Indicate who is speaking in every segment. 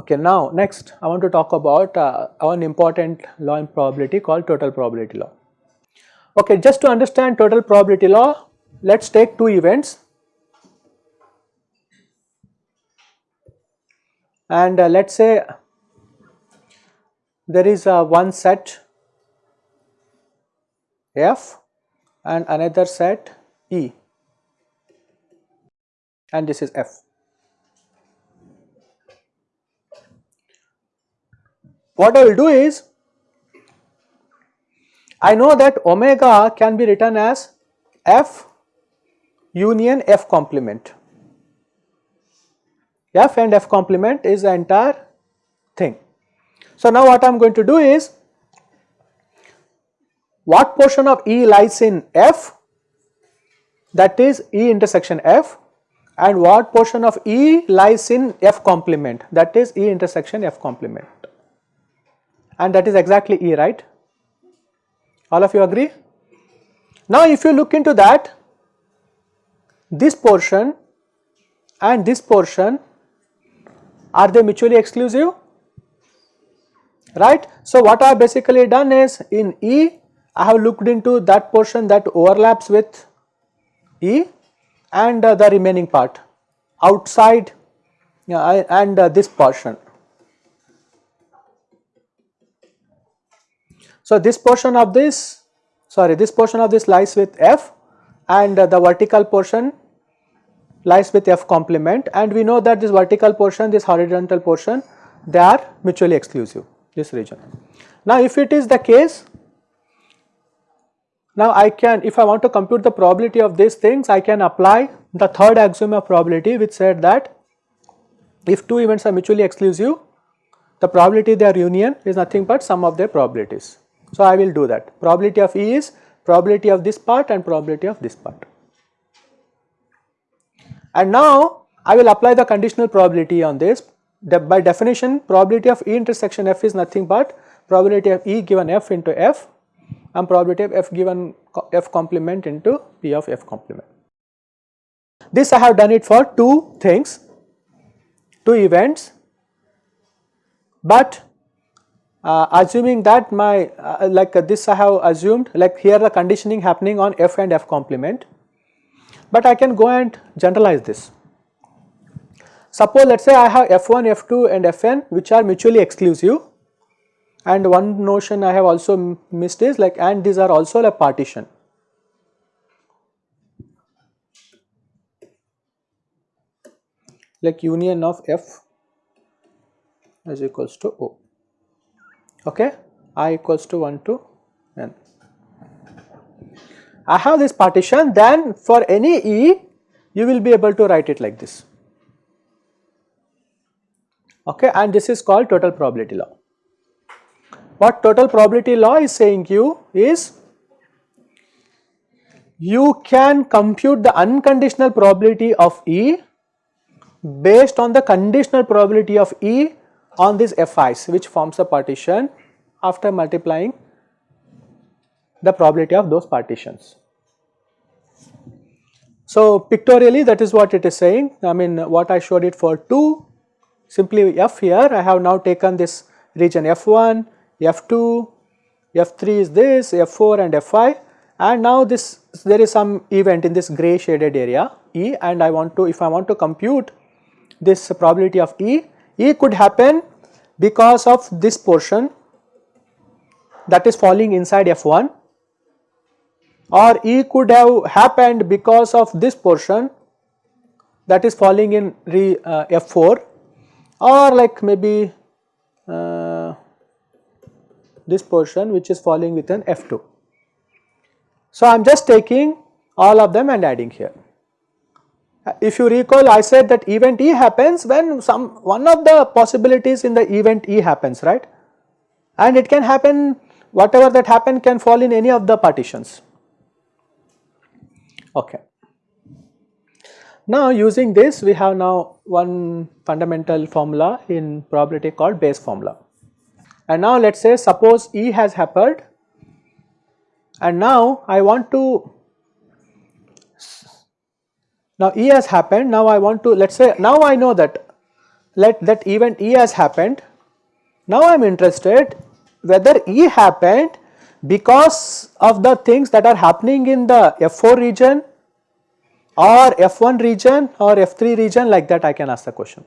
Speaker 1: Okay, now next I want to talk about uh, one important law in probability called total probability law. Okay, just to understand total probability law, let us take two events and uh, let us say there is uh, one set F and another set E and this is F. What I will do is, I know that omega can be written as F union F complement. F and F complement is the entire thing. So now what I am going to do is, what portion of E lies in F that is E intersection F and what portion of E lies in F complement that is E intersection F complement and that is exactly E right. All of you agree? Now if you look into that this portion and this portion are they mutually exclusive? Right. So what I have basically done is in E I have looked into that portion that overlaps with E and uh, the remaining part outside uh, and uh, this portion So, this portion of this sorry this portion of this lies with F and uh, the vertical portion lies with F complement and we know that this vertical portion this horizontal portion they are mutually exclusive this region. Now if it is the case now I can if I want to compute the probability of these things I can apply the third axiom of probability which said that if two events are mutually exclusive the probability their union is nothing but sum of their probabilities. So, I will do that probability of E is probability of this part and probability of this part. And now I will apply the conditional probability on this. De by definition probability of E intersection F is nothing but probability of E given F into F and probability of F given F complement into P of F complement. This I have done it for two things, two events, but uh, assuming that my uh, like uh, this I have assumed like here the conditioning happening on f and f complement, but I can go and generalize this. Suppose let us say I have f1, f2 and fn which are mutually exclusive and one notion I have also missed is like and these are also a partition. like union of f is equals to O okay i equals to 1 to. I have this partition then for any E you will be able to write it like this okay and this is called total probability law. What total probability law is saying you is you can compute the unconditional probability of E based on the conditional probability of E on these Fi's which forms a partition after multiplying the probability of those partitions. So, pictorially that is what it is saying. I mean what I showed it for 2 simply F here. I have now taken this region F1, F2, F3 is this, F4 and F5 and now this there is some event in this grey shaded area E and I want to if I want to compute this probability of E E could happen because of this portion that is falling inside F1 or E could have happened because of this portion that is falling in re, uh, F4 or like maybe uh, this portion which is falling within F2. So, I am just taking all of them and adding here. If you recall I said that event E happens when some one of the possibilities in the event E happens right and it can happen whatever that happen can fall in any of the partitions. Okay. Now using this we have now one fundamental formula in probability called Bayes formula. And now let us say suppose E has happened and now I want to now E has happened now I want to let us say now I know that let that event E has happened now I am interested whether E happened because of the things that are happening in the F4 region or F1 region or F3 region like that I can ask the question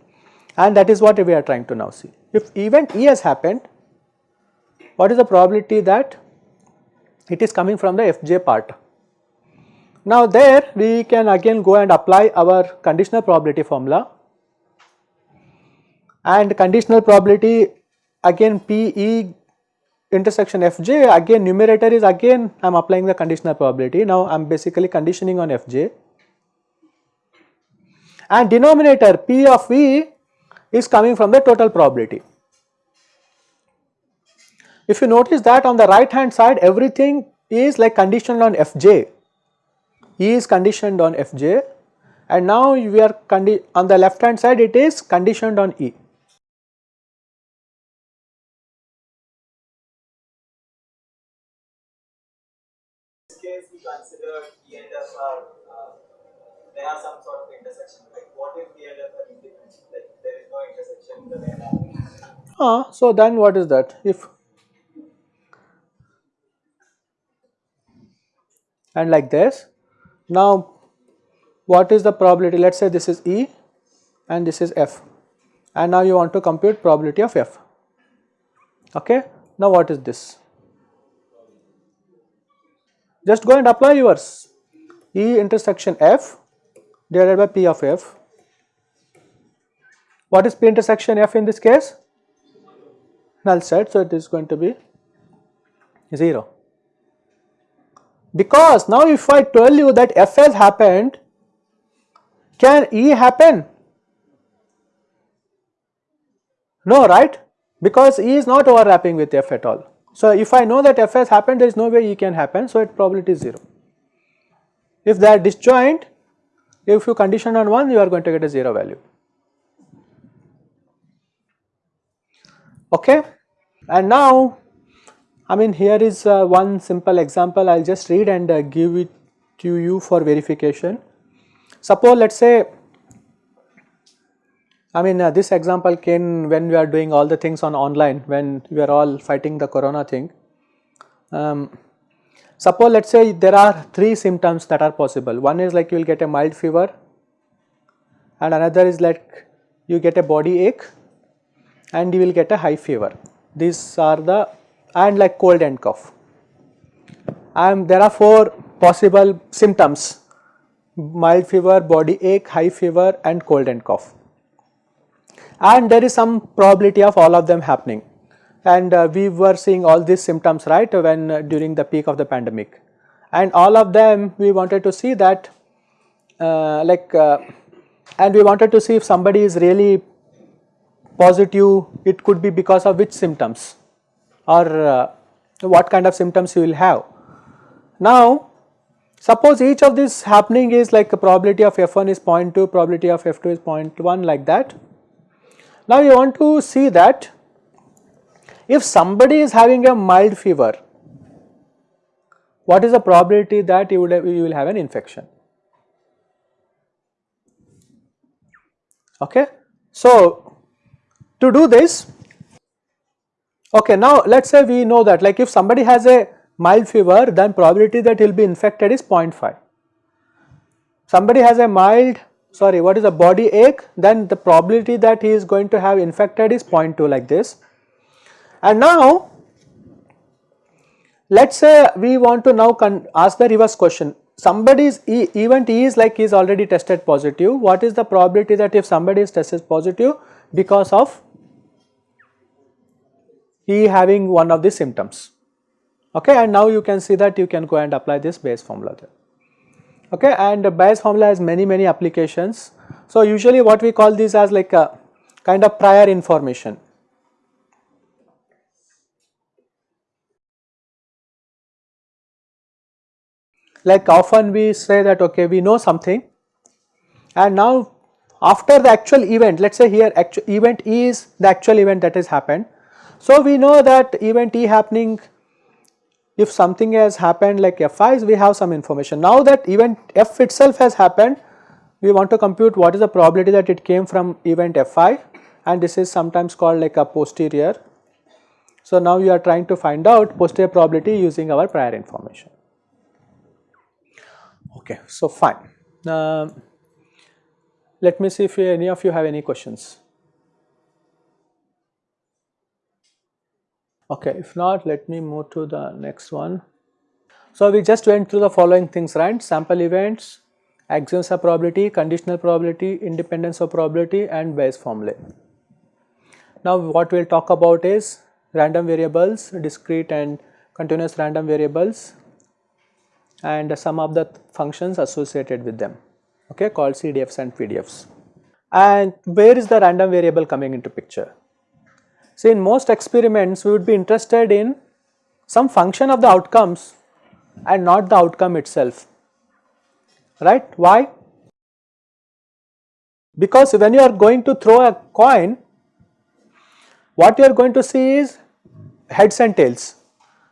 Speaker 1: and that is what we are trying to now see. If event E has happened, what is the probability that it is coming from the Fj part. Now there we can again go and apply our conditional probability formula and conditional probability again PE intersection Fj again numerator is again I am applying the conditional probability now I am basically conditioning on Fj and denominator P of V is coming from the total probability. If you notice that on the right hand side everything is like conditioned on Fj, E is conditioned on Fj and now we are on the left hand side it is conditioned on E.
Speaker 2: case we consider E and F are uh, there are some sort of intersection. Like what if E and F are independent? Like there is no intersection in the
Speaker 1: Ah, so then what is that? If and like this. Now what is the probability? Let us say this is E and this is F and now you want to compute probability of F. Okay. Now what is this? just go and apply yours E intersection F divided by P of F. What is P intersection F in this case? Null set, so it is going to be 0. Because now if I tell you that F has happened, can E happen? No, right? Because E is not overlapping with F at all. So, if I know that f has happened there is no way E can happen so it probability is 0. If they are disjoint if you condition on 1 you are going to get a 0 value. Okay. And now I mean here is uh, one simple example I will just read and uh, give it to you for verification. Suppose let us say I mean uh, this example came when we are doing all the things on online when we are all fighting the corona thing. Um, suppose let us say there are three symptoms that are possible one is like you will get a mild fever and another is like you get a body ache and you will get a high fever. These are the and like cold and cough and there are four possible symptoms. Mild fever, body ache, high fever and cold and cough and there is some probability of all of them happening. And uh, we were seeing all these symptoms right when uh, during the peak of the pandemic. And all of them we wanted to see that uh, like uh, and we wanted to see if somebody is really positive it could be because of which symptoms or uh, what kind of symptoms you will have. Now suppose each of this happening is like a probability of f1 is 0.2 probability of f2 is 0.1 like that now you want to see that if somebody is having a mild fever, what is the probability that you, would have, you will have an infection? Okay. So, to do this, okay, now let us say we know that like if somebody has a mild fever then probability that he will be infected is 0.5. Somebody has a mild sorry what is a body ache then the probability that he is going to have infected is 0.2 like this. And now let us say we want to now ask the reverse question somebody's e event E is like he is already tested positive what is the probability that if somebody is tested positive because of he having one of the symptoms okay and now you can see that you can go and apply this Bayes formula there okay and Bayes formula has many many applications. So usually what we call this as like a kind of prior information. Like often we say that okay we know something and now after the actual event let us say here actual event is the actual event that has happened. So, we know that event E happening if something has happened like F5 we have some information. Now that event F itself has happened we want to compute what is the probability that it came from event F5 and this is sometimes called like a posterior. So, now you are trying to find out posterior probability using our prior information. Okay, so fine. Uh, let me see if any of you have any questions. Okay, if not, let me move to the next one. So, we just went through the following things, right? Sample events, axioms of probability, conditional probability, independence of probability and Bayes formulae. Now, what we will talk about is random variables, discrete and continuous random variables and some of the functions associated with them okay, called CDFs and PDFs. And where is the random variable coming into picture? See in most experiments we would be interested in some function of the outcomes and not the outcome itself, right? Why? Because when you are going to throw a coin, what you are going to see is heads and tails,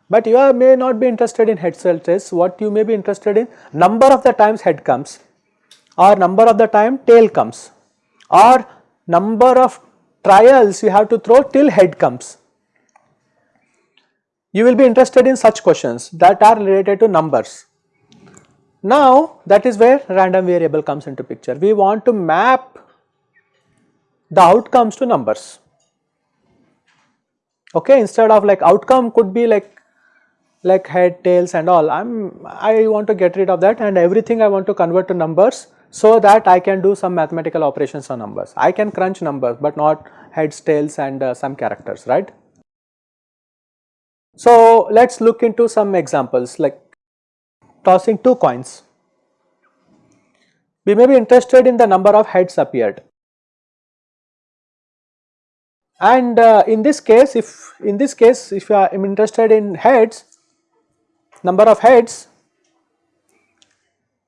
Speaker 1: but you are, may not be interested in heads and tails, what you may be interested in number of the times head comes or number of the time tail comes or number of trials you have to throw till head comes. You will be interested in such questions that are related to numbers. Now that is where random variable comes into picture. We want to map the outcomes to numbers. Okay, instead of like outcome could be like like head, tails and all. I'm I want to get rid of that and everything I want to convert to numbers so that I can do some mathematical operations on numbers. I can crunch numbers but not heads, tails and uh, some characters, right. So, let us look into some examples like tossing two coins. We may be interested in the number of heads appeared. And uh, in this case, if in this case, if I am interested in heads, number of heads,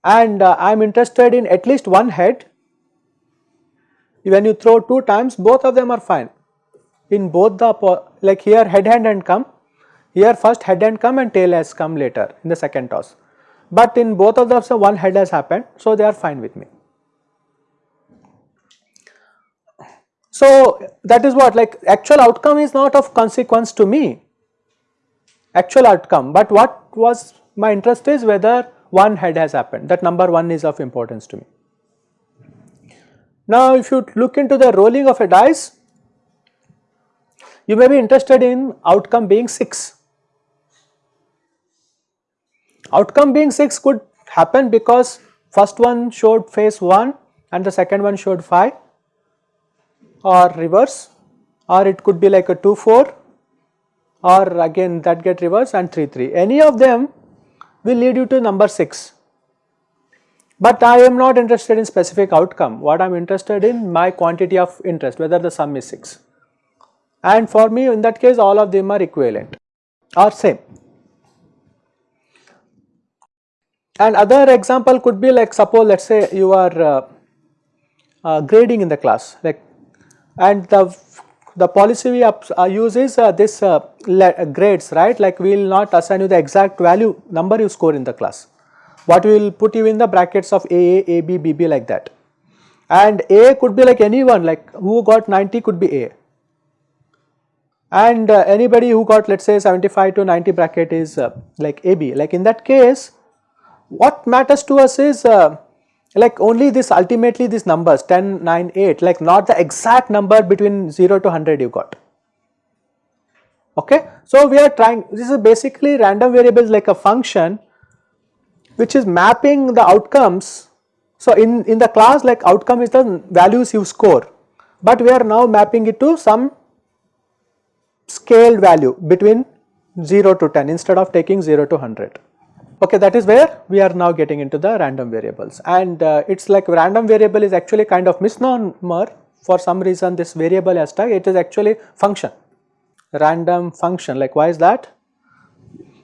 Speaker 1: and uh, I am interested in at least one head, when you throw two times both of them are fine. In both the like here head hand and come, here first head and come and tail has come later in the second toss. But in both of them so one head has happened so they are fine with me. So that is what like actual outcome is not of consequence to me actual outcome but what was my interest is whether one head has happened that number 1 is of importance to me. Now if you look into the rolling of a dice you may be interested in outcome being 6. Outcome being 6 could happen because first one showed face 1 and the second one showed 5 or reverse or it could be like a 2 4 or again that get reverse and 3 3 any of them will lead you to number 6. But I am not interested in specific outcome, what I am interested in my quantity of interest whether the sum is 6 and for me in that case all of them are equivalent or same. And other example could be like suppose let us say you are uh, uh, grading in the class like and the the policy we uh, use is uh, this uh, grades right? Like we will not assign you the exact value number you score in the class. What we will put you in the brackets of AA, AB, BB like that. And A could be like anyone like who got 90 could be A. And uh, anybody who got let us say 75 to 90 bracket is uh, like AB like in that case what matters to us is uh, like only this ultimately these numbers 10, 9, 8 like not the exact number between 0 to 100 you got. Okay. So, we are trying this is basically random variables like a function which is mapping the outcomes. So, in, in the class like outcome is the values you score, but we are now mapping it to some scaled value between 0 to 10 instead of taking 0 to 100. Okay, that is where we are now getting into the random variables. And uh, it is like random variable is actually kind of misnomer. For some reason this variable has tag it is actually function. Random function. Like why is that?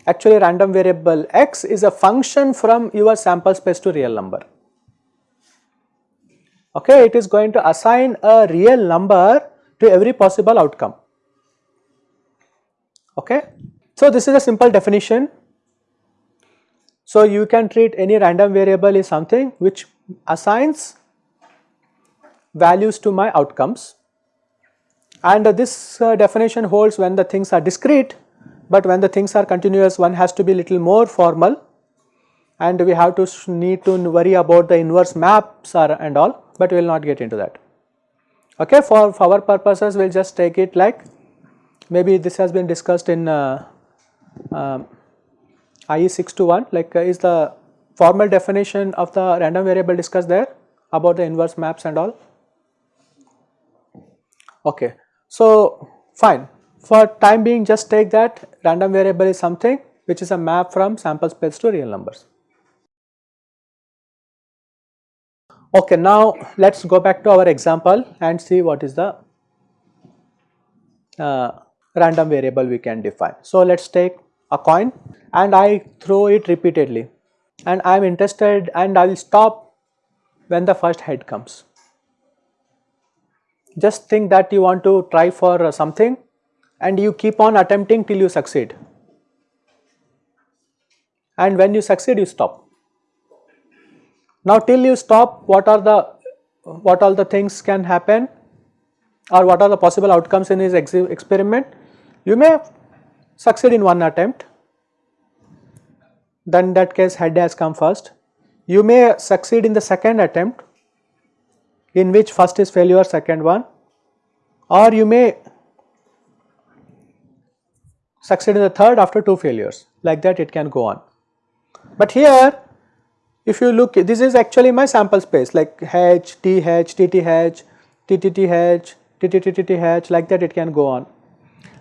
Speaker 1: Actually random variable x is a function from your sample space to real number. Okay it is going to assign a real number to every possible outcome. Okay. So this is a simple definition so you can treat any random variable is something which assigns values to my outcomes and uh, this uh, definition holds when the things are discrete but when the things are continuous one has to be little more formal and we have to need to worry about the inverse maps or and all but we will not get into that. Okay, for, for our purposes we will just take it like maybe this has been discussed in uh, uh, IE 621 like uh, is the formal definition of the random variable discussed there about the inverse maps and all. Okay, so fine for time being just take that random variable is something which is a map from sample space to real numbers. Okay, now let us go back to our example and see what is the uh, random variable we can define. So, let us take a coin and I throw it repeatedly and I am interested and I will stop when the first head comes. Just think that you want to try for something and you keep on attempting till you succeed and when you succeed you stop. Now till you stop what are the what all the things can happen or what are the possible outcomes in his experiment you may succeed in one attempt then that case head has come first you may succeed in the second attempt in which first is failure second one or you may succeed in the third after two failures like that it can go on. But here if you look this is actually my sample space like H, like that it can go on.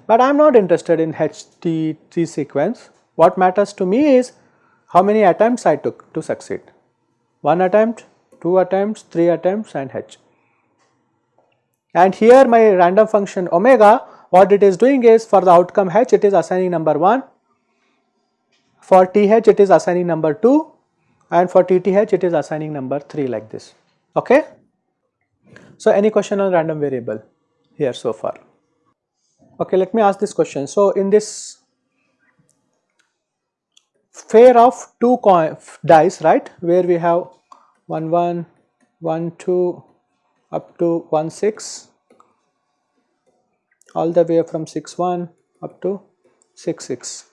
Speaker 1: But I am not interested in HTT sequence. What matters to me is how many attempts I took to succeed. 1 attempt, 2 attempts, 3 attempts and H. And here my random function omega what it is doing is for the outcome H it is assigning number 1, for TH it is assigning number 2 and for TTH it is assigning number 3 like this. Okay? So, any question on random variable here so far? Okay, let me ask this question. So, in this pair of two dice right where we have 1 1, 1 2 up to 1 6 all the way from 6 1 up to 6 6.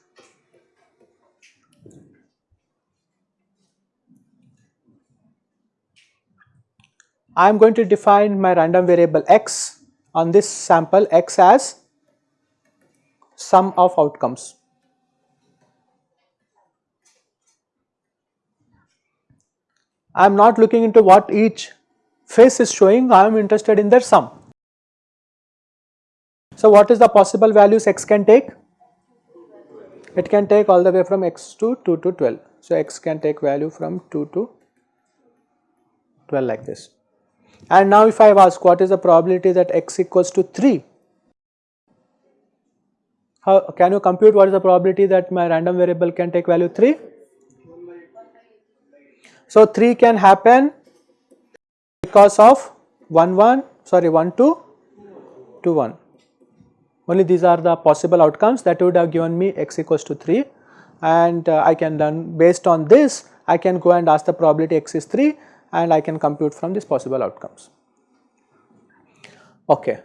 Speaker 1: I am going to define my random variable x on this sample x as sum of outcomes. I am not looking into what each face is showing, I am interested in their sum. So, what is the possible values x can take? It can take all the way from x to 2 to 12. So, x can take value from 2 to 12 like this. And now if I ask what is the probability that x equals to 3, how can you compute what is the probability that my random variable can take value 3? So 3 can happen because of 1 1 sorry 1 2 2 1 only these are the possible outcomes that would have given me x equals to 3 and uh, I can then based on this I can go and ask the probability x is 3 and I can compute from these possible outcomes. Okay.